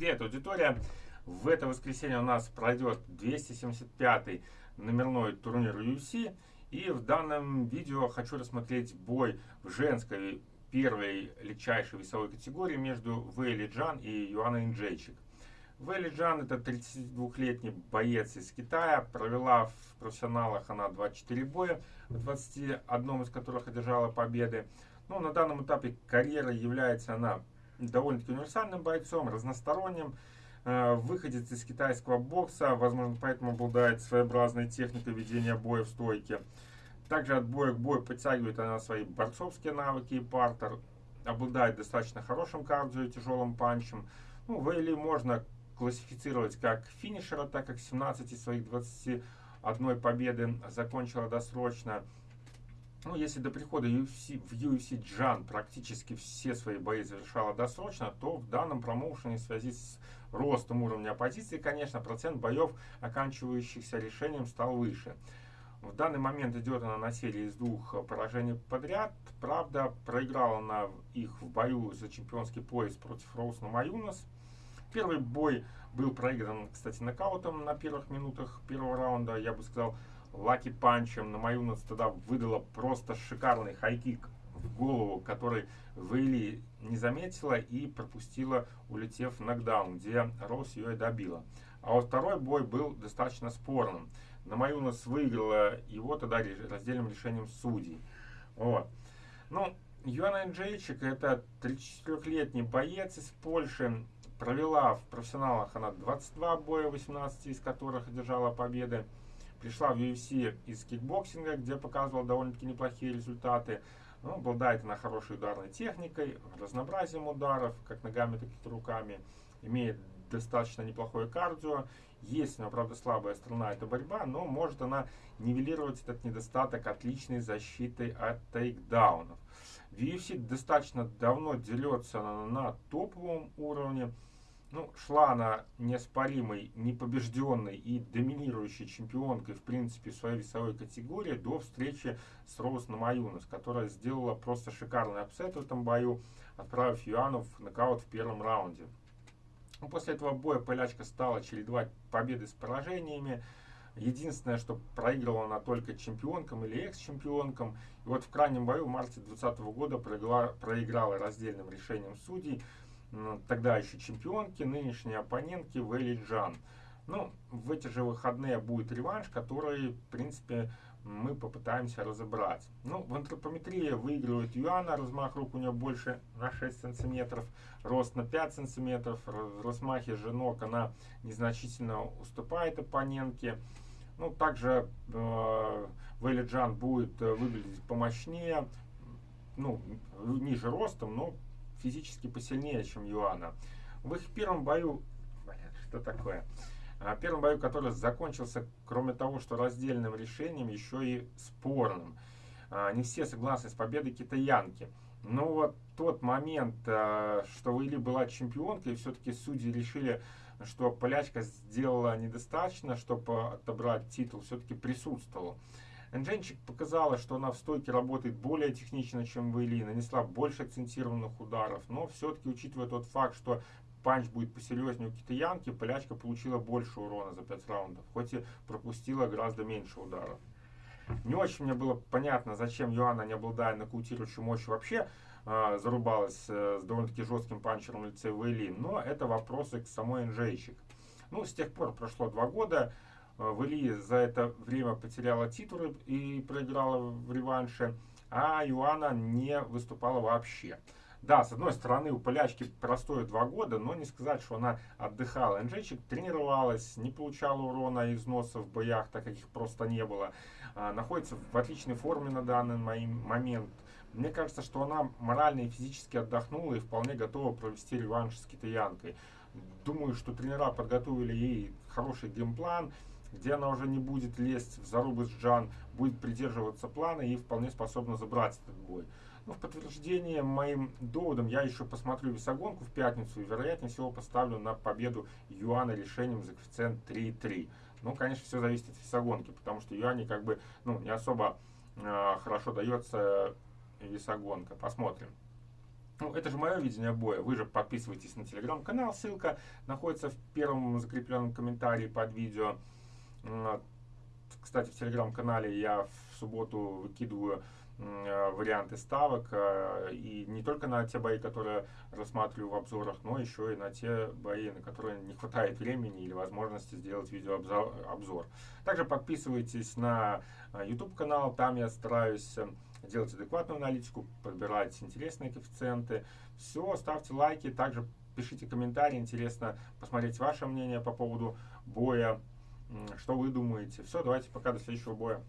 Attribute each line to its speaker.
Speaker 1: Привет, аудитория! В это воскресенье у нас пройдет 275-й номерной турнир UFC. И в данном видео хочу рассмотреть бой в женской первой легчайшей весовой категории между Вейли Джан и Юаной Инджейчик. Вейли Джан это 32-летний боец из Китая, провела в профессионалах она 24 боя, в 21 из которых одержала победы. Но на данном этапе карьеры является она довольно-таки универсальным бойцом, разносторонним, э, выходец из китайского бокса, возможно, поэтому обладает своеобразной техникой ведения боя в стойке. Также от боя к бою подтягивает она свои борцовские навыки и партер, обладает достаточно хорошим кардио и тяжелым панчем. Ну, Вейли можно классифицировать как финишера, так как 17 из своих 21 победы закончила досрочно. Ну, если до прихода UFC, в UFC Джан практически все свои бои завершала досрочно, то в данном промоушене в связи с ростом уровня оппозиции, конечно, процент боев, оканчивающихся решением, стал выше. В данный момент идет она на серии из двух поражений подряд. Правда, проиграла она их в бою за чемпионский пояс против Роуз Маюнас. Первый бой был проигран, кстати, нокаутом на первых минутах первого раунда. Я бы сказал, lucky punch ем Намаюнас тогда выдала просто шикарный high kick в голову, который Вейли не заметила и пропустила, улетев в нокдаун, где Роуз ее и добила. А вот второй бой был достаточно спорным. Намаюнас выиграла его тогда раздельным решением судей. Вот. Ну, Юана Джейчик это 34-летний боец из Польши. Провела в профессионалах она 22 боя, 18 из которых одержала победы пришла в UFC из кикбоксинга, где показывала довольно-таки неплохие результаты. Ну, обладает она хорошей ударной техникой, разнообразием ударов, как ногами, так и руками. Имеет достаточно неплохое кардио. Есть у нее, правда, слабая сторона, это борьба, но может она нивелировать этот недостаток отличной защитой от тейкдаунов. В UFC достаточно давно дерется она на топовом уровне. Ну, шла она неоспоримой, непобежденной и доминирующей чемпионкой, в принципе, в своей весовой категории до встречи с Роуз Намаюнас, которая сделала просто шикарный upset в этом бою, отправив Юану в нокаут в первом раунде. Ну, после этого боя полячка стала чередовать победы с поражениями. Единственное, что проигрывала она только чемпионкам или экс-чемпионкам. И вот в крайнем бою в марте 2020 года проиграла, проиграла раздельным решением судей тогда еще чемпионки, нынешней оппонентки Вэлли Джан. Ну, в эти же выходные будет реванш, который, в принципе, мы попытаемся разобрать. Ну, в антропометрии выигрывает Юана, размах рук у нее больше на 6 сантиметров, рост на 5 сантиметров, в размахе же она незначительно уступает оппонентке. Ну, также э, Вэлли Джан будет э, выглядеть помощнее, ну, ниже ростом, но физически посильнее, чем Юана. В их первом бою... Блин, что такое? А, первом бою, который закончился, кроме того, что раздельным решением, еще и спорным. А, не все согласны с победой китаянки. Но вот тот момент, а, что Вейли была чемпионкой, все-таки судьи решили, что полячка сделала недостаточно, чтобы отобрать титул, все-таки присутствовал. Эндженчик показала, что она в стойке работает более технично, чем Вейли, нанесла больше акцентированных ударов, но все-таки, учитывая тот факт, что панч будет посерьезнее у китаянки, полячка получила больше урона за 5 раундов, хоть и пропустила гораздо меньше ударов. Не очень мне было понятно, зачем Юана, не обладая нокаутирующей мощью, вообще э, зарубалась э, с довольно-таки жестким панчером в лице Вейли, но это вопросы к самой Энджейчик. Ну, с тех пор прошло два года, Э, Вали за это время потеряла титулы и проиграла в реванше, а Юана не выступала вообще. Да, с одной стороны, у полячки простое два года, но не сказать, что она отдыхала. Энджейчик тренировалась, не получала урона из носа в боях, так как их просто не было. А, находится в отличной форме на данный момент. Мне кажется, что она морально и физически отдохнула и вполне готова провести реванш с китаянкой. Думаю, что тренера подготовили ей хороший геймплан, где она уже не будет лезть в зарубы с Джан, будет придерживаться плана и вполне способна забрать этот бой. Ну, в подтверждение моим доводам я еще посмотрю весогонку в пятницу и вероятнее всего поставлю на победу Юана решением за коэффициент 3,3. Ну, конечно, все зависит от весогонки, потому что Юане как бы ну, не особо э, хорошо дается весогонка. Посмотрим. Ну, это же мое видение боя. Вы же подписывайтесь на телеграм-канал. Ссылка находится в первом закрепленном комментарии под видео. Кстати, в телеграм-канале я в субботу выкидываю Э, варианты ставок. Э, и не только на те бои, которые рассматриваю в обзорах, но еще и на те бои, на которые не хватает времени или возможности сделать видеообзор. Также подписывайтесь на YouTube канал, там я стараюсь делать адекватную аналитику, подбирать интересные коэффициенты. Все, ставьте лайки, также пишите комментарии, интересно посмотреть ваше мнение по поводу боя, что вы думаете. Все, давайте пока, до следующего боя.